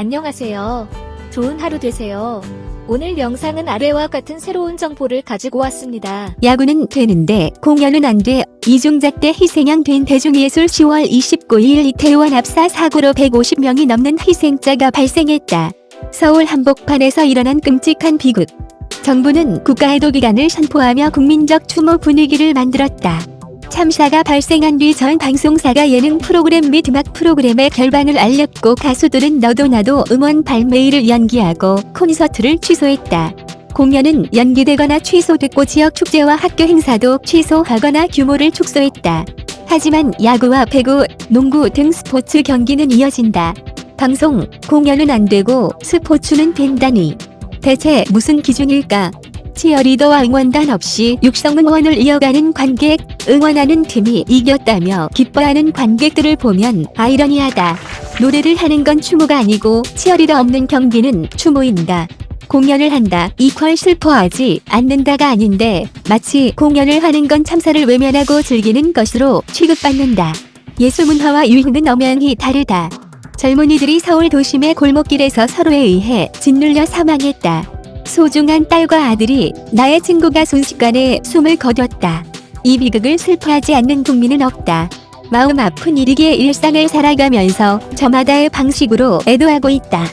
안녕하세요. 좋은 하루 되세요. 오늘 영상은 아래와 같은 새로운 정보를 가지고 왔습니다. 야구는 되는데 공연은 안 돼. 이중작 때 희생양 된 대중예술 10월 29일 이태원 압사 사고로 150명이 넘는 희생자가 발생했다. 서울 한복판에서 일어난 끔찍한 비극. 정부는 국가해도 기간을 선포하며 국민적 추모 분위기를 만들었다. 참사가 발생한 뒤 전 방송사가 예능 프로그램 및 음악 프로그램의 결방을 알렸고 가수들은 너도 나도 음원 발매일을 연기하고 콘서트를 취소했다. 공연은 연기되거나 취소됐고 지역 축제와 학교 행사도 취소하거나 규모를 축소했다. 하지만 야구와 배구, 농구 등 스포츠 경기는 이어진다. 방송, 공연은 안 되고 스포츠는 된다니. 대체 무슨 기준일까? 치어리더와 응원단 없이 육성 응원을 이어가는 관객, 응원하는 팀이 이겼다며 기뻐하는 관객들을 보면 아이러니하다. 노래를 하는 건 추모가 아니고 치어리더 없는 경기는 추모인다. 공연을 한다 이퀄 슬퍼하지 않는다가 아닌데 마치 공연을 하는 건 참사를 외면하고 즐기는 것으로 취급받는다. 예술문화와 유행은 엄연히 다르다. 젊은이들이 서울 도심의 골목길에서 서로에 의해 짓눌려 사망했다. 소중한 딸과 아들이 나의 친구가 순식간에 숨을 거뒀다. 이 비극을 슬퍼하지 않는 국민은 없다. 마음 아픈 일이기에 일상을 살아가면서 저마다의 방식으로 애도하고 있다.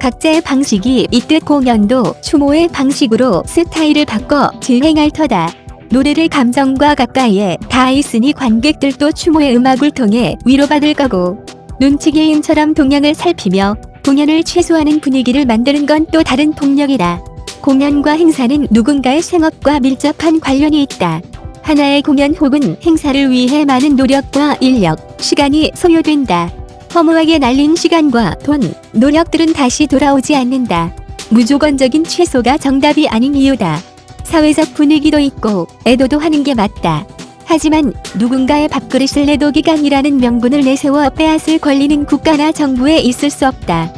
각자의 방식이 있듯 공연도 추모의 방식으로 스타일을 바꿔 진행할 터다. 노래를 감정과 가까이에 다 있으니 관객들도 추모의 음악을 통해 위로받을 거고 눈치 게임처럼 동향을 살피며 공연을 최소화하는 분위기를 만드는 건 또 다른 폭력이다. 공연과 행사는 누군가의 생업과 밀접한 관련이 있다. 하나의 공연 혹은 행사를 위해 많은 노력과 인력, 시간이 소요된다. 허무하게 날린 시간과 돈, 노력들은 다시 돌아오지 않는다. 무조건적인 최소가 정답이 아닌 이유다. 사회적 분위기도 있고 애도도 하는 게 맞다. 하지만 누군가의 밥그릇을 내도 기간이라는 명분을 내세워 빼앗을 권리는 국가나 정부에 있을 수 없다.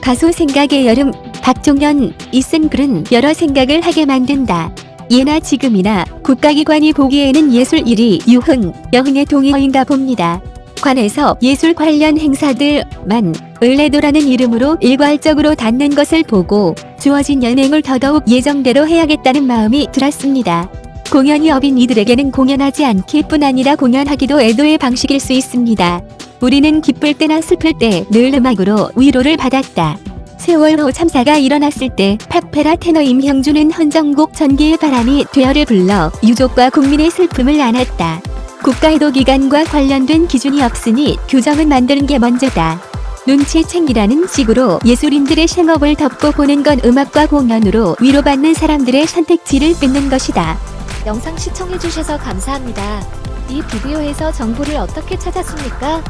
가수 생각의 여름 박종현 이 쓴 글은 여러 생각을 하게 만든다. 예나 지금이나 국가기관이 보기에는 예술 1위 유흥, 여흥의 동의어인가 봅니다. 관에서 예술 관련 행사들만 을레도라는 이름으로 일괄적으로 닫는 것을 보고 주어진 연행을 더더욱 예정대로 해야겠다는 마음이 들었습니다. 공연이 업인 이들에게는 공연하지 않길 뿐 아니라 공연하기도 애도의 방식일 수 있습니다. 우리는 기쁠 때나 슬플 때 늘 음악으로 위로를 받았다. 세월 호 참사가 일어났을 때 팝페라 테너 임형준은 헌정곡 전기의 바람이 되어를 불러 유족과 국민의 슬픔을 안았다. 국가에도 기관과 관련된 기준이 없으니 규정을 만드는 게 먼저다. 눈치 챙기라는 식으로 예술인들의 생업을 덮고 보는 건 음악과 공연으로 위로받는 사람들의 선택지를 뺏는 것이다. 영상 시청해주셔서 감사합니다. 이 비디오에서 정보를 어떻게 찾았습니까?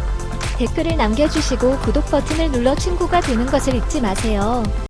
댓글을 남겨주시고 구독 버튼을 눌러 친구가 되는 것을 잊지 마세요.